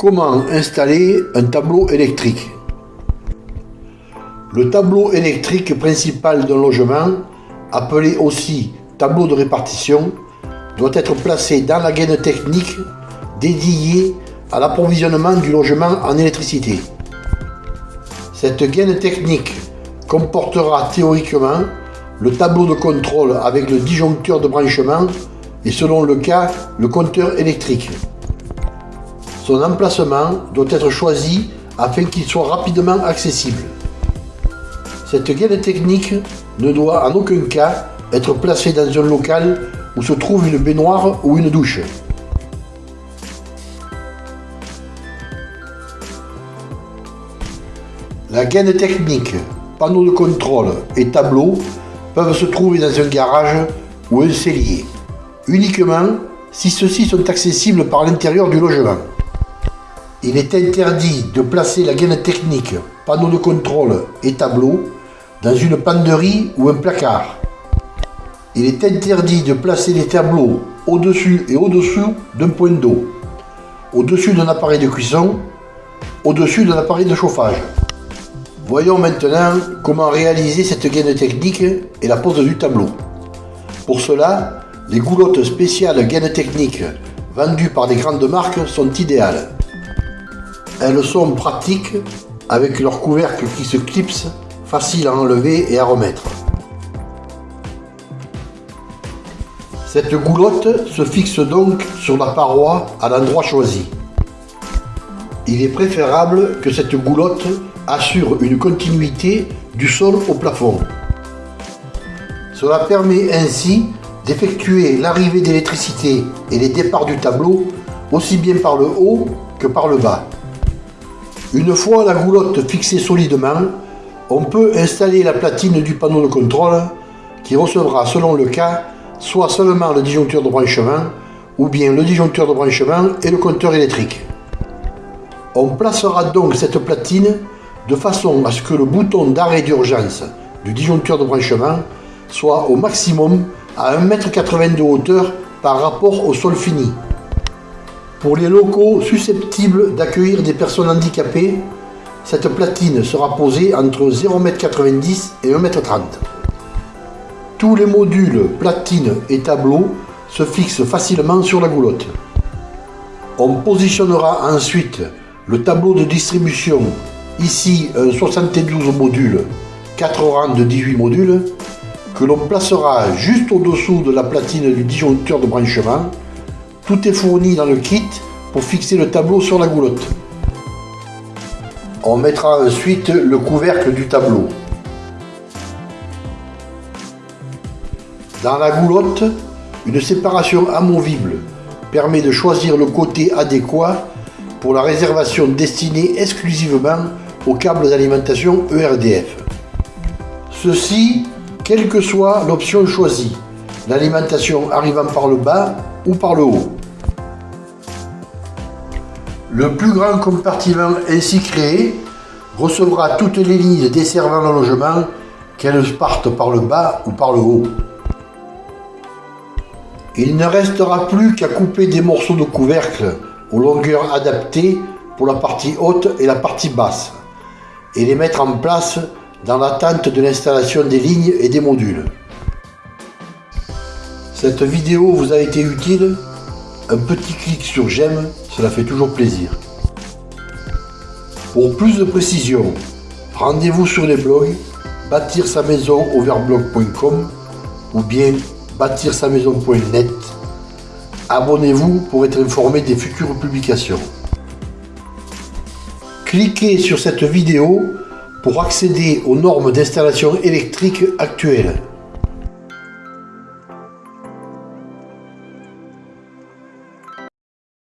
Comment installer un tableau électrique Le tableau électrique principal d'un logement, appelé aussi tableau de répartition, doit être placé dans la gaine technique dédiée à l'approvisionnement du logement en électricité. Cette gaine technique comportera théoriquement le tableau de contrôle avec le disjoncteur de branchement et selon le cas, le compteur électrique. Son emplacement doit être choisi afin qu'il soit rapidement accessible. Cette gaine technique ne doit en aucun cas être placée dans un local où se trouve une baignoire ou une douche. La gaine technique, panneau de contrôle et tableau peuvent se trouver dans un garage ou un cellier, uniquement si ceux-ci sont accessibles par l'intérieur du logement. Il est interdit de placer la gaine technique, panneau de contrôle et tableau dans une penderie ou un placard. Il est interdit de placer les tableaux au-dessus et au-dessous d'un point d'eau, au-dessus d'un appareil de cuisson, au-dessus d'un appareil de chauffage. Voyons maintenant comment réaliser cette gaine technique et la pose du tableau. Pour cela, les goulottes spéciales gaine technique vendues par des grandes marques sont idéales. Elles sont pratiques avec leur couvercle qui se clipse, facile à enlever et à remettre. Cette goulotte se fixe donc sur la paroi à l'endroit choisi. Il est préférable que cette goulotte assure une continuité du sol au plafond. Cela permet ainsi d'effectuer l'arrivée d'électricité et les départs du tableau aussi bien par le haut que par le bas. Une fois la goulotte fixée solidement, on peut installer la platine du panneau de contrôle qui recevra selon le cas soit seulement le disjoncteur de branchement ou bien le disjoncteur de branchement et le compteur électrique. On placera donc cette platine de façon à ce que le bouton d'arrêt d'urgence du disjoncteur de branchement soit au maximum à 1,80 m de hauteur par rapport au sol fini. Pour les locaux susceptibles d'accueillir des personnes handicapées, cette platine sera posée entre 0,90 m et 1,30 m. Tous les modules platine et tableau se fixent facilement sur la goulotte. On positionnera ensuite le tableau de distribution, ici un 72 modules, 4 rangs de 18 modules, que l'on placera juste au-dessous de la platine du disjoncteur de branchement tout est fourni dans le kit pour fixer le tableau sur la goulotte. On mettra ensuite le couvercle du tableau. Dans la goulotte, une séparation amovible permet de choisir le côté adéquat pour la réservation destinée exclusivement aux câbles d'alimentation ERDF. Ceci, quelle que soit l'option choisie, l'alimentation arrivant par le bas ou par le haut. Le plus grand compartiment ainsi créé recevra toutes les lignes desservant le logement, qu'elles partent par le bas ou par le haut. Il ne restera plus qu'à couper des morceaux de couvercle aux longueurs adaptées pour la partie haute et la partie basse et les mettre en place dans l'attente de l'installation des lignes et des modules. Cette vidéo vous a été utile Un petit clic sur j'aime cela fait toujours plaisir. Pour plus de précisions, rendez-vous sur les blogs bâtir sa maison overblog.com ou bien bâtir sa maison.net. Abonnez-vous pour être informé des futures publications. Cliquez sur cette vidéo pour accéder aux normes d'installation électrique actuelles.